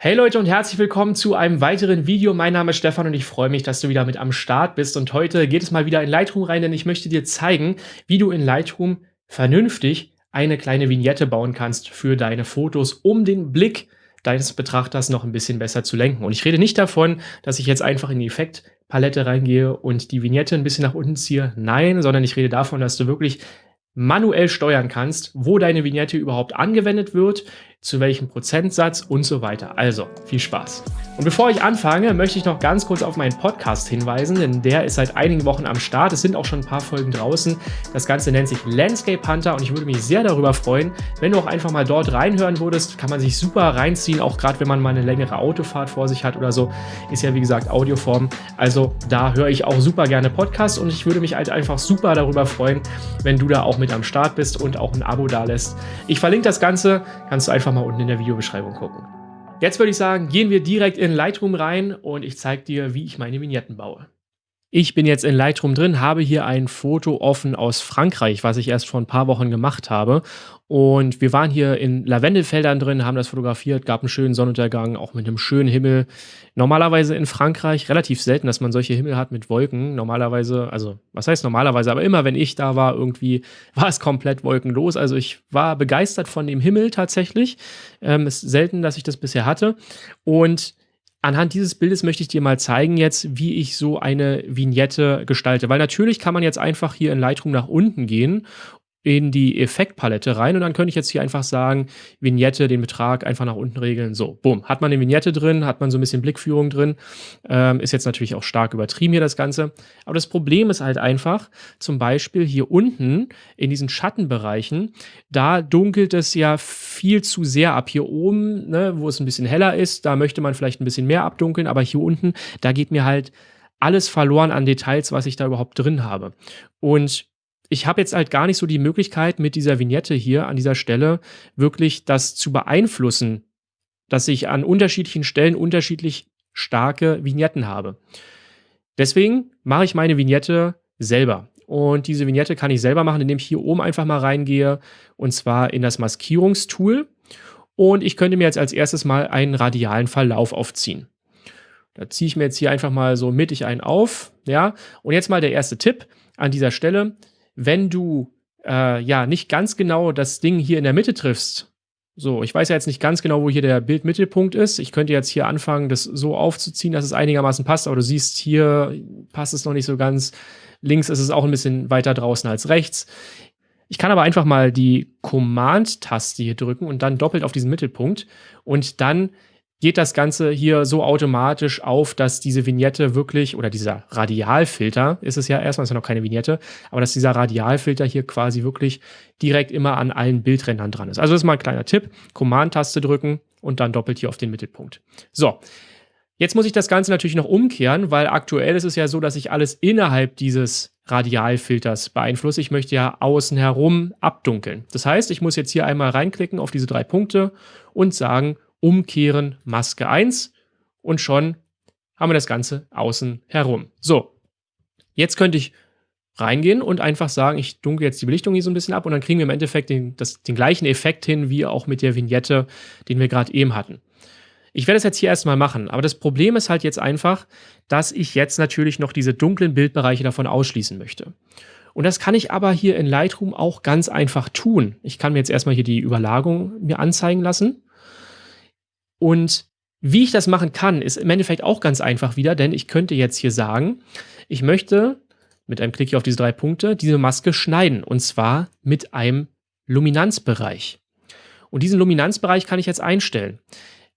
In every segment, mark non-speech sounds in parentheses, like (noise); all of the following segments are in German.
Hey Leute und herzlich willkommen zu einem weiteren Video. Mein Name ist Stefan und ich freue mich, dass du wieder mit am Start bist. Und heute geht es mal wieder in Lightroom rein, denn ich möchte dir zeigen, wie du in Lightroom vernünftig eine kleine Vignette bauen kannst für deine Fotos, um den Blick deines Betrachters noch ein bisschen besser zu lenken. Und ich rede nicht davon, dass ich jetzt einfach in die Effektpalette reingehe und die Vignette ein bisschen nach unten ziehe. Nein, sondern ich rede davon, dass du wirklich manuell steuern kannst, wo deine Vignette überhaupt angewendet wird, zu welchem Prozentsatz und so weiter. Also, viel Spaß. Und bevor ich anfange, möchte ich noch ganz kurz auf meinen Podcast hinweisen, denn der ist seit einigen Wochen am Start. Es sind auch schon ein paar Folgen draußen. Das Ganze nennt sich Landscape Hunter und ich würde mich sehr darüber freuen, wenn du auch einfach mal dort reinhören würdest. Kann man sich super reinziehen, auch gerade wenn man mal eine längere Autofahrt vor sich hat oder so. Ist ja wie gesagt Audioform. Also da höre ich auch super gerne Podcasts und ich würde mich halt einfach super darüber freuen, wenn du da auch mit am Start bist und auch ein Abo da lässt. Ich verlinke das Ganze, kannst du einfach mal unten in der Videobeschreibung gucken. Jetzt würde ich sagen, gehen wir direkt in Lightroom rein und ich zeige dir, wie ich meine Vignetten baue. Ich bin jetzt in Lightroom drin, habe hier ein Foto offen aus Frankreich, was ich erst vor ein paar Wochen gemacht habe. Und wir waren hier in Lavendelfeldern drin, haben das fotografiert, gab einen schönen Sonnenuntergang, auch mit einem schönen Himmel. Normalerweise in Frankreich relativ selten, dass man solche Himmel hat mit Wolken. Normalerweise, also was heißt normalerweise, aber immer wenn ich da war, irgendwie (laughs) war es komplett wolkenlos. Also ich war begeistert von dem Himmel tatsächlich. Ähm, ist selten, dass ich das bisher hatte. Und Anhand dieses Bildes möchte ich dir mal zeigen jetzt, wie ich so eine Vignette gestalte. Weil natürlich kann man jetzt einfach hier in Lightroom nach unten gehen in die Effektpalette rein und dann könnte ich jetzt hier einfach sagen, Vignette, den Betrag einfach nach unten regeln. So, bumm, hat man eine Vignette drin, hat man so ein bisschen Blickführung drin. Ähm, ist jetzt natürlich auch stark übertrieben hier das Ganze. Aber das Problem ist halt einfach, zum Beispiel hier unten in diesen Schattenbereichen, da dunkelt es ja viel zu sehr ab. Hier oben, ne, wo es ein bisschen heller ist, da möchte man vielleicht ein bisschen mehr abdunkeln, aber hier unten, da geht mir halt alles verloren an Details, was ich da überhaupt drin habe. Und ich habe jetzt halt gar nicht so die Möglichkeit, mit dieser Vignette hier an dieser Stelle wirklich das zu beeinflussen, dass ich an unterschiedlichen Stellen unterschiedlich starke Vignetten habe. Deswegen mache ich meine Vignette selber. Und diese Vignette kann ich selber machen, indem ich hier oben einfach mal reingehe und zwar in das Maskierungstool. Und ich könnte mir jetzt als erstes mal einen radialen Verlauf aufziehen. Da ziehe ich mir jetzt hier einfach mal so mittig einen auf. Ja, und jetzt mal der erste Tipp an dieser Stelle wenn du äh, ja nicht ganz genau das Ding hier in der Mitte triffst, so, ich weiß ja jetzt nicht ganz genau, wo hier der Bildmittelpunkt ist. Ich könnte jetzt hier anfangen, das so aufzuziehen, dass es einigermaßen passt, aber du siehst, hier passt es noch nicht so ganz. Links ist es auch ein bisschen weiter draußen als rechts. Ich kann aber einfach mal die Command-Taste hier drücken und dann doppelt auf diesen Mittelpunkt und dann geht das Ganze hier so automatisch auf, dass diese Vignette wirklich, oder dieser Radialfilter ist es ja erstmal, ist ja noch keine Vignette, aber dass dieser Radialfilter hier quasi wirklich direkt immer an allen Bildrändern dran ist. Also das ist mal ein kleiner Tipp. Command-Taste drücken und dann doppelt hier auf den Mittelpunkt. So. Jetzt muss ich das Ganze natürlich noch umkehren, weil aktuell ist es ja so, dass ich alles innerhalb dieses Radialfilters beeinflusse. Ich möchte ja außen herum abdunkeln. Das heißt, ich muss jetzt hier einmal reinklicken auf diese drei Punkte und sagen, umkehren, Maske 1 und schon haben wir das Ganze außen herum. So, jetzt könnte ich reingehen und einfach sagen, ich dunkel jetzt die Belichtung hier so ein bisschen ab und dann kriegen wir im Endeffekt den, das, den gleichen Effekt hin, wie auch mit der Vignette, den wir gerade eben hatten. Ich werde es jetzt hier erstmal machen, aber das Problem ist halt jetzt einfach, dass ich jetzt natürlich noch diese dunklen Bildbereiche davon ausschließen möchte. Und das kann ich aber hier in Lightroom auch ganz einfach tun. Ich kann mir jetzt erstmal hier die Überlagerung mir anzeigen lassen und wie ich das machen kann, ist im Endeffekt auch ganz einfach wieder, denn ich könnte jetzt hier sagen, ich möchte mit einem Klick hier auf diese drei Punkte diese Maske schneiden und zwar mit einem Luminanzbereich. Und diesen Luminanzbereich kann ich jetzt einstellen.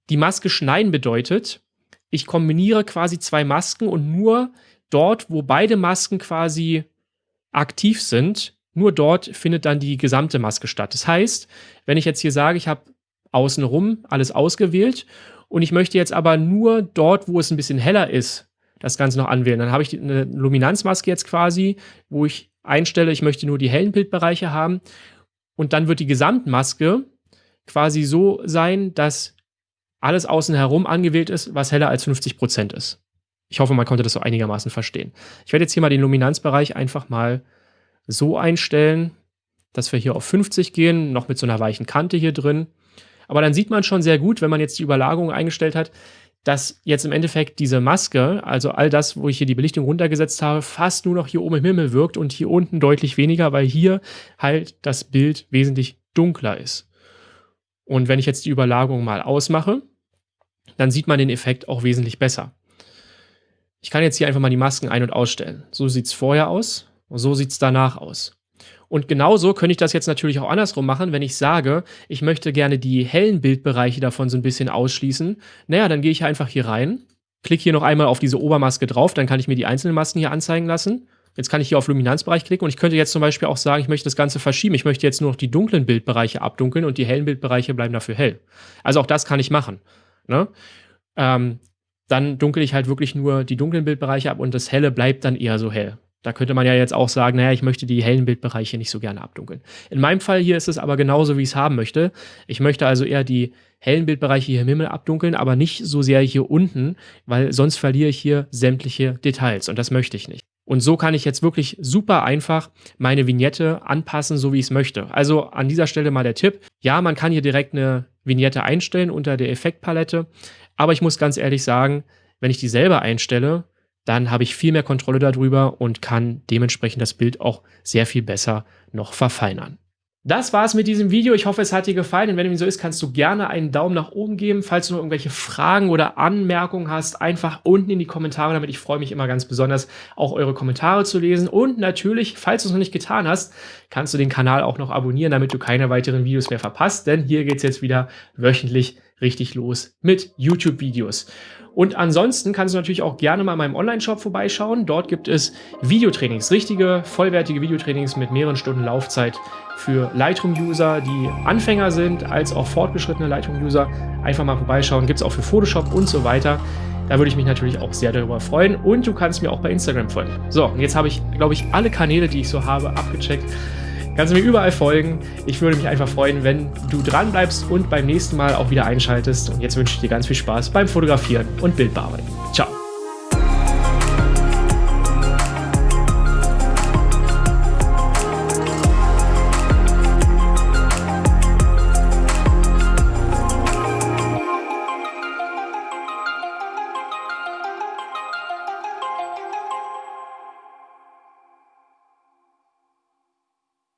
Die Maske schneiden bedeutet, ich kombiniere quasi zwei Masken und nur dort, wo beide Masken quasi aktiv sind, nur dort findet dann die gesamte Maske statt. Das heißt, wenn ich jetzt hier sage, ich habe außenrum alles ausgewählt und ich möchte jetzt aber nur dort, wo es ein bisschen heller ist, das Ganze noch anwählen. Dann habe ich eine Luminanzmaske jetzt quasi, wo ich einstelle, ich möchte nur die hellen Bildbereiche haben und dann wird die Gesamtmaske quasi so sein, dass alles außen herum angewählt ist, was heller als 50% ist. Ich hoffe, man konnte das so einigermaßen verstehen. Ich werde jetzt hier mal den Luminanzbereich einfach mal so einstellen, dass wir hier auf 50 gehen, noch mit so einer weichen Kante hier drin. Aber dann sieht man schon sehr gut, wenn man jetzt die Überlagerung eingestellt hat, dass jetzt im Endeffekt diese Maske, also all das, wo ich hier die Belichtung runtergesetzt habe, fast nur noch hier oben im Himmel wirkt und hier unten deutlich weniger, weil hier halt das Bild wesentlich dunkler ist. Und wenn ich jetzt die Überlagerung mal ausmache, dann sieht man den Effekt auch wesentlich besser. Ich kann jetzt hier einfach mal die Masken ein- und ausstellen. So sieht es vorher aus und so sieht es danach aus. Und genauso könnte ich das jetzt natürlich auch andersrum machen, wenn ich sage, ich möchte gerne die hellen Bildbereiche davon so ein bisschen ausschließen. Naja, dann gehe ich einfach hier rein, klicke hier noch einmal auf diese Obermaske drauf, dann kann ich mir die einzelnen Masken hier anzeigen lassen. Jetzt kann ich hier auf Luminanzbereich klicken und ich könnte jetzt zum Beispiel auch sagen, ich möchte das Ganze verschieben. Ich möchte jetzt nur noch die dunklen Bildbereiche abdunkeln und die hellen Bildbereiche bleiben dafür hell. Also auch das kann ich machen. Ne? Ähm, dann dunkel ich halt wirklich nur die dunklen Bildbereiche ab und das helle bleibt dann eher so hell. Da könnte man ja jetzt auch sagen, naja, ich möchte die hellen Bildbereiche nicht so gerne abdunkeln. In meinem Fall hier ist es aber genauso, wie ich es haben möchte. Ich möchte also eher die hellen Bildbereiche hier im Himmel abdunkeln, aber nicht so sehr hier unten, weil sonst verliere ich hier sämtliche Details und das möchte ich nicht. Und so kann ich jetzt wirklich super einfach meine Vignette anpassen, so wie ich es möchte. Also an dieser Stelle mal der Tipp. Ja, man kann hier direkt eine Vignette einstellen unter der Effektpalette, aber ich muss ganz ehrlich sagen, wenn ich die selber einstelle, dann habe ich viel mehr Kontrolle darüber und kann dementsprechend das Bild auch sehr viel besser noch verfeinern. Das war's mit diesem Video. Ich hoffe, es hat dir gefallen. Und wenn dem so ist, kannst du gerne einen Daumen nach oben geben. Falls du noch irgendwelche Fragen oder Anmerkungen hast, einfach unten in die Kommentare damit. Ich freue mich immer ganz besonders, auch eure Kommentare zu lesen. Und natürlich, falls du es noch nicht getan hast, kannst du den Kanal auch noch abonnieren, damit du keine weiteren Videos mehr verpasst. Denn hier geht's jetzt wieder wöchentlich richtig los mit YouTube-Videos. Und ansonsten kannst du natürlich auch gerne mal in meinem Online-Shop vorbeischauen. Dort gibt es Videotrainings, richtige, vollwertige Videotrainings mit mehreren Stunden Laufzeit für Lightroom-User, die Anfänger sind, als auch fortgeschrittene Lightroom-User. Einfach mal vorbeischauen. Gibt es auch für Photoshop und so weiter. Da würde ich mich natürlich auch sehr darüber freuen. Und du kannst mir auch bei Instagram folgen. So, und jetzt habe ich, glaube ich, alle Kanäle, die ich so habe, abgecheckt. Kannst du mir überall folgen. Ich würde mich einfach freuen, wenn du dran bleibst und beim nächsten Mal auch wieder einschaltest. Und jetzt wünsche ich dir ganz viel Spaß beim Fotografieren und Bildbearbeiten. Ciao.